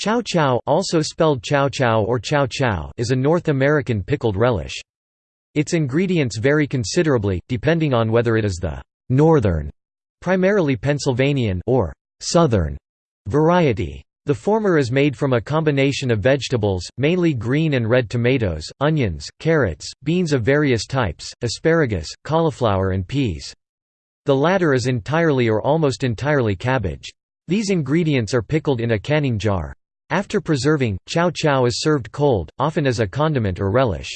Chow chow, also spelled chow chow or chow chow is a North American pickled relish. Its ingredients vary considerably, depending on whether it is the «northern», primarily Pennsylvanian or «southern» variety. The former is made from a combination of vegetables, mainly green and red tomatoes, onions, carrots, beans of various types, asparagus, cauliflower and peas. The latter is entirely or almost entirely cabbage. These ingredients are pickled in a canning jar. After preserving, chow chow is served cold, often as a condiment or relish.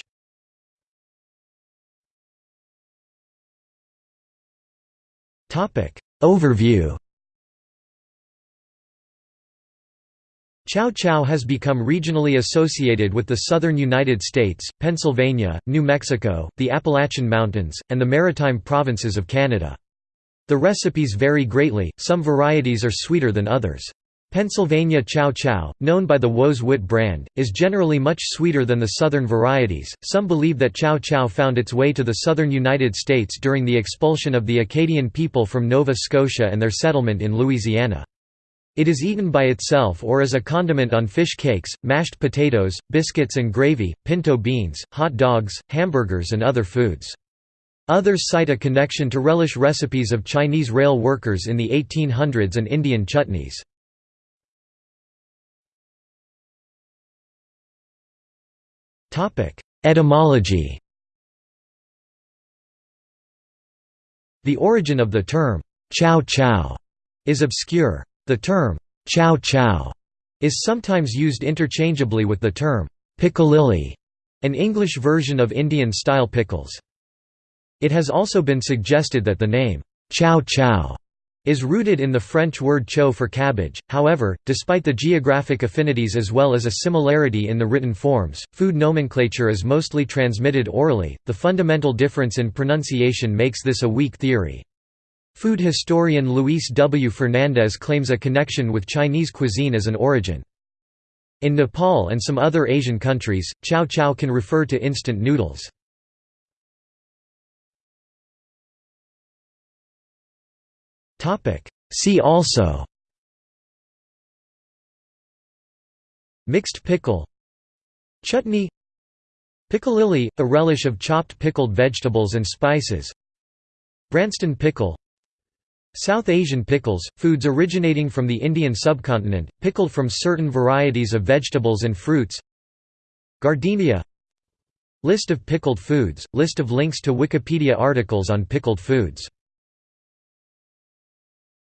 Overview Chow chow has become regionally associated with the southern United States, Pennsylvania, New Mexico, the Appalachian Mountains, and the maritime provinces of Canada. The recipes vary greatly, some varieties are sweeter than others. Pennsylvania chow chow, known by the Wos-Wit brand, is generally much sweeter than the southern varieties. Some believe that chow chow found its way to the southern United States during the expulsion of the Acadian people from Nova Scotia and their settlement in Louisiana. It is eaten by itself or as a condiment on fish cakes, mashed potatoes, biscuits and gravy, pinto beans, hot dogs, hamburgers and other foods. Others cite a connection to relish recipes of Chinese rail workers in the 1800s and Indian chutneys. Etymology The origin of the term, chow chow, is obscure. The term, chow chow, is sometimes used interchangeably with the term, piccalilli, an English version of Indian-style pickles. It has also been suggested that the name, chow chow, is rooted in the French word chou for cabbage. However, despite the geographic affinities as well as a similarity in the written forms, food nomenclature is mostly transmitted orally. The fundamental difference in pronunciation makes this a weak theory. Food historian Luis W. Fernandez claims a connection with Chinese cuisine as an origin. In Nepal and some other Asian countries, chow chow can refer to instant noodles. See also Mixed pickle Chutney Piccalilli, a relish of chopped pickled vegetables and spices Branston pickle South Asian pickles, foods originating from the Indian subcontinent, pickled from certain varieties of vegetables and fruits Giardiniera List of pickled foods, list of links to Wikipedia articles on pickled foods